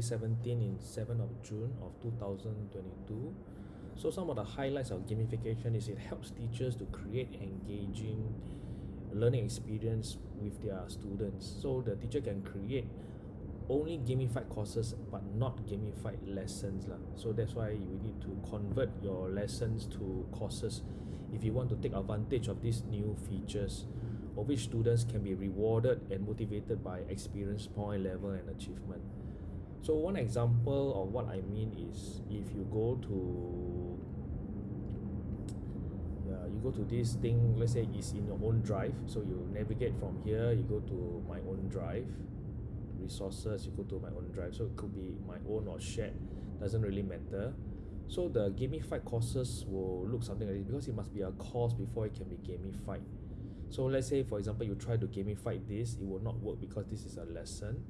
17 in 7th of June of 2022. So some of the highlights of gamification is it helps teachers to create engaging learning experience with their students. So the teacher can create only gamified courses but not gamified lessons lah. So that's why you need to convert your lessons to courses if you want to take advantage of these new features of which students can be rewarded and motivated by experience point level and achievement. So one example of what I mean is if you go to yeah, you go to this thing, let's say it's in your own drive. So you navigate from here, you go to my own drive, resources, you go to my own drive. So it could be my own or shared, doesn't really matter. So the gamified courses will look something like this because it must be a course before it can be gamified. So let's say for example you try to gamify this, it will not work because this is a lesson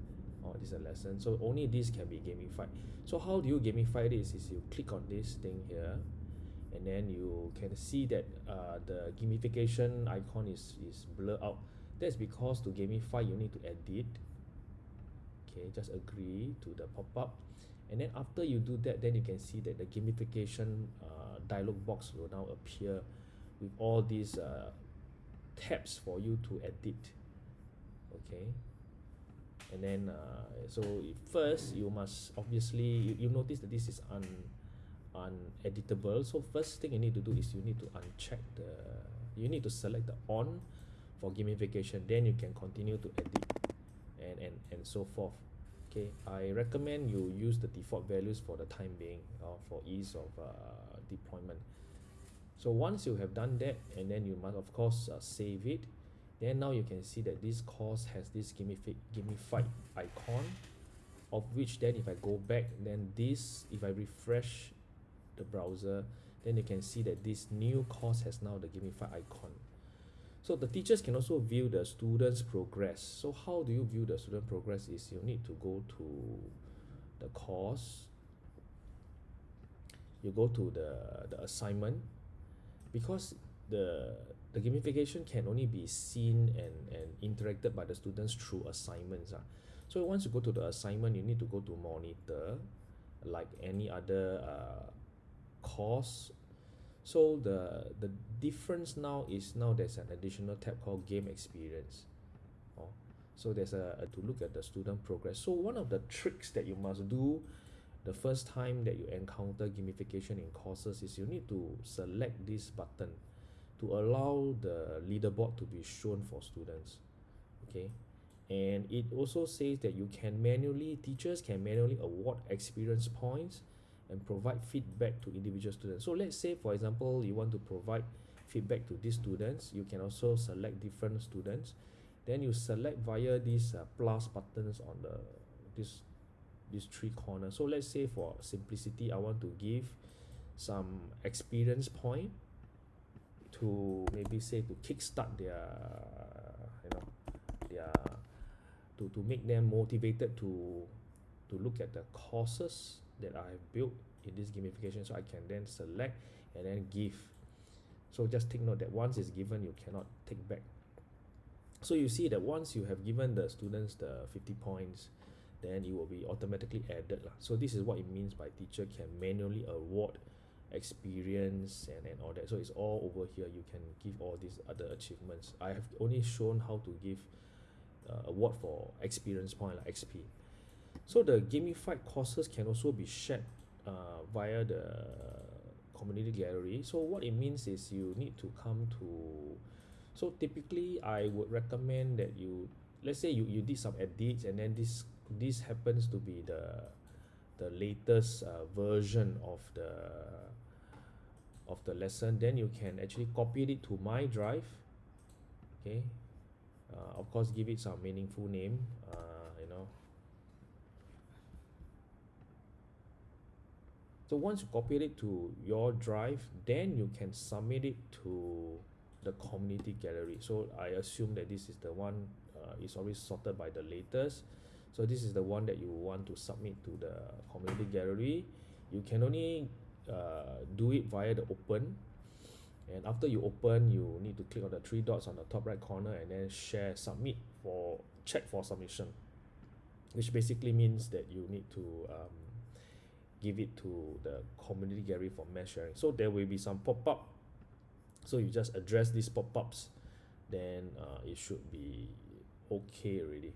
or this is a lesson. So only this can be gamified so how do you gamify this is you click on this thing here and then you can see that uh, the gamification icon is is blur out. That's because to gamify you need to edit. Okay just agree to the pop-up. And then after you do that then you can see that the gamification uh, dialog box will now appear with all these uh, tabs for you to edit. Okay and then uh, so first you must obviously you, you notice that this is un uneditable. So first thing you need to do is you need to uncheck the you need to select the on for gamification. Then you can continue to edit and and and so forth. Okay i recommend you use the default values for the time being uh, for ease of uh, deployment. So once you have done that and then you must of course uh, save it then now you can see that this course has this gamified icon of which then if I go back then this if I refresh the browser then you can see that this new course has now the gamified icon. So the teachers can also view the students progress. So how do you view the student progress is you need to go to the course. You go to the the assignment. Because the the gamification can only be seen and and interacted by the students through assignments ah. So once you go to the assignment you need to go to monitor like any other uh, course. So the the difference now is now there's an additional tab called game experience. Oh so there's a, a to look at the student progress. So one of the tricks that you must do the first time that you encounter gamification in courses is you need to select this button to allow the leaderboard to be shown for students okay? And it also says that you can manually teachers can manually award experience points and provide feedback to individual students. So let's say for example you want to provide feedback to these students you can also select different students. Then you select via these uh, plus buttons on the this these three corners. So let's say for simplicity I want to give some experience point to maybe say to kickstart their you know their to to make them motivated to to look at the courses that I have built in this gamification so I can then select and then give so just take note that once it's given you cannot take back so you see that once you have given the students the 50 points then it will be automatically added lah. so this is what it means by teacher can manually award experience and, and all that. So it's all over here. You can give all these other achievements. I have only shown how to give uh, award for experience point like XP so the gamified courses can also be shared uh, via the community gallery. So what it means is you need to come to so typically I would recommend that you let's say you, you did some edits and then this this happens to be the the latest uh, version of the of the lesson then you can actually copy it to my drive okay? Uh, of course give it some meaningful name uh, you know. So once you copy it to your drive then you can submit it to the community gallery. So I assume that this is the one uh, is always sorted by the latest so this is the one that you want to submit to the community gallery. You can only uh, do it via the open. And after you open you need to click on the three dots on the top right corner and then share submit for check for submission. Which basically means that you need to um, give it to the community gallery for mass sharing. So there will be some pop-up. So you just address these pop-ups then uh, it should be okay already